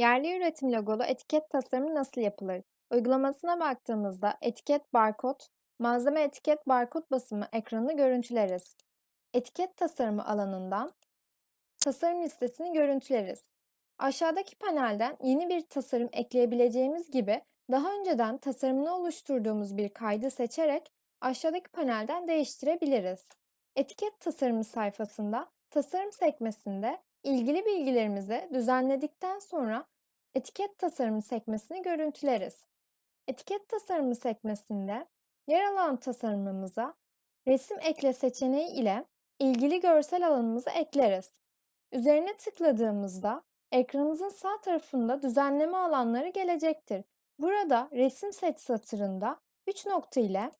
Yerli üretim logolu etiket tasarımı nasıl yapılır? Uygulamasına baktığımızda etiket barkod, malzeme etiket barkod basımı ekranını görüntüleriz. Etiket tasarımı alanından tasarım listesini görüntüleriz. Aşağıdaki panelden yeni bir tasarım ekleyebileceğimiz gibi daha önceden tasarımını oluşturduğumuz bir kaydı seçerek aşağıdaki panelden değiştirebiliriz. Etiket tasarımı sayfasında tasarım sekmesinde ilgili bilgilerimizi düzenledikten sonra etiket tasarımı sekmesini görüntüleriz. Etiket tasarımı sekmesinde yer alan tasarımımıza resim ekle seçeneği ile ilgili görsel alanımızı ekleriz. Üzerine tıkladığımızda ekranımızın sağ tarafında düzenleme alanları gelecektir. Burada resim seç satırında 3 nokta ile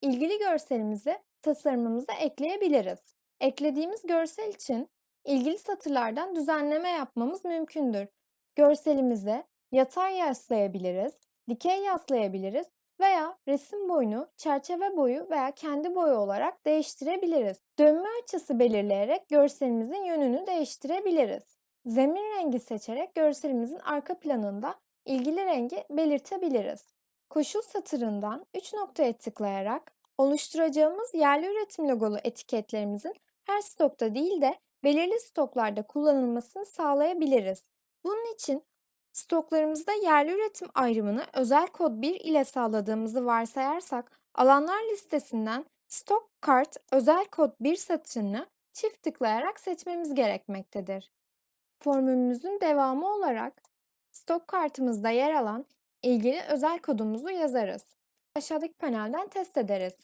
ilgili görselimizi tasarımımıza ekleyebiliriz. Eklediğimiz görsel için ilgili satırlardan düzenleme yapmamız mümkündür. Görselimize yatay yaslayabiliriz, dikey yaslayabiliriz veya resim boyunu çerçeve boyu veya kendi boyu olarak değiştirebiliriz. Dönme açısı belirleyerek görselimizin yönünü değiştirebiliriz. Zemin rengi seçerek görselimizin arka planında ilgili rengi belirtebiliriz. Koşul satırından 3 noktaya tıklayarak oluşturacağımız yerli üretim logolu etiketlerimizin her stokta değil de belirli stoklarda kullanılmasını sağlayabiliriz. Bunun için stoklarımızda yerli üretim ayrımını özel kod 1 ile sağladığımızı varsayarsak alanlar listesinden stok kart özel kod 1 satırını çift tıklayarak seçmemiz gerekmektedir. Formülümüzün devamı olarak stok kartımızda yer alan ilgili özel kodumuzu yazarız. Aşağıdaki panelden test ederiz.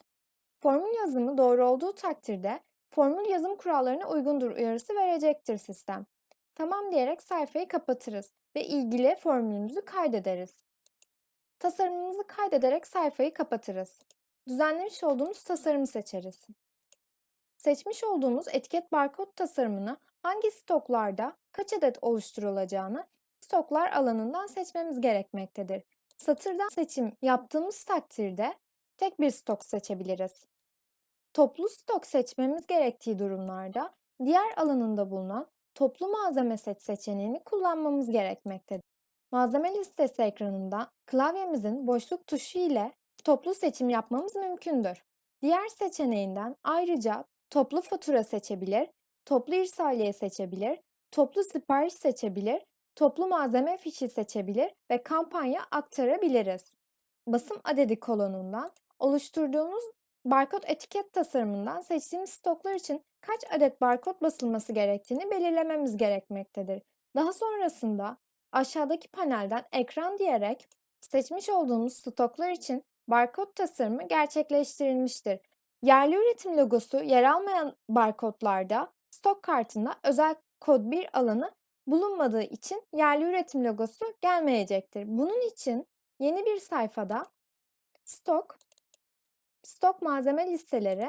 Formül yazımı doğru olduğu takdirde formül yazım kurallarına uygundur uyarısı verecektir sistem. Tamam diyerek sayfayı kapatırız ve ilgili formülümüzü kaydederiz. Tasarımımızı kaydederek sayfayı kapatırız. Düzenlemiş olduğumuz tasarımı seçeriz. Seçmiş olduğumuz etiket barkod tasarımını hangi stoklarda kaç adet oluşturulacağını stoklar alanından seçmemiz gerekmektedir. Satırdan seçim yaptığımız takdirde tek bir stok seçebiliriz. Toplu stok seçmemiz gerektiği durumlarda diğer alanında bulunan toplu malzeme seç seçeneğini kullanmamız gerekmektedir. Malzeme listesi ekranında klavyemizin boşluk tuşu ile toplu seçim yapmamız mümkündür. Diğer seçeneğinden ayrıca toplu fatura seçebilir, toplu irsaliye seçebilir, toplu sipariş seçebilir, toplu malzeme fişi seçebilir ve kampanya aktarabiliriz. Basım adedi kolonundan oluşturduğumuz barkod etiket tasarımından seçtiğimiz stoklar için kaç adet barkod basılması gerektiğini belirlememiz gerekmektedir. Daha sonrasında aşağıdaki panelden ekran diyerek seçmiş olduğumuz stoklar için barkod tasarımı gerçekleştirilmiştir. Yerli üretim logosu yer almayan barkodlarda stok kartında özel kod 1 alanı bulunmadığı için yerli üretim logosu gelmeyecektir. Bunun için yeni bir sayfada stok, stok malzeme listeleri,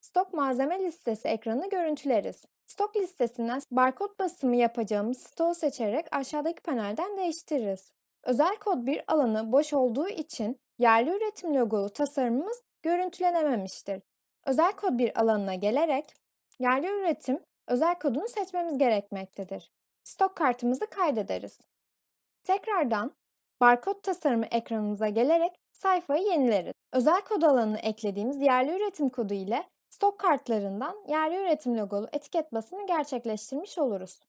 stok malzeme listesi ekranını görüntüleriz. Stok listesinden barkod basımı yapacağımız stoğu seçerek aşağıdaki panelden değiştiririz. Özel kod 1 alanı boş olduğu için yerli üretim logolu tasarımımız görüntülenememiştir. Özel kod 1 alanına gelerek yerli üretim özel kodunu seçmemiz gerekmektedir. Stok kartımızı kaydederiz. Tekrardan barkod tasarımı ekranımıza gelerek sayfayı yenileriz. Özel kod alanına eklediğimiz yerli üretim kodu ile stok kartlarından yerli üretim logolu etiket basımı gerçekleştirmiş oluruz.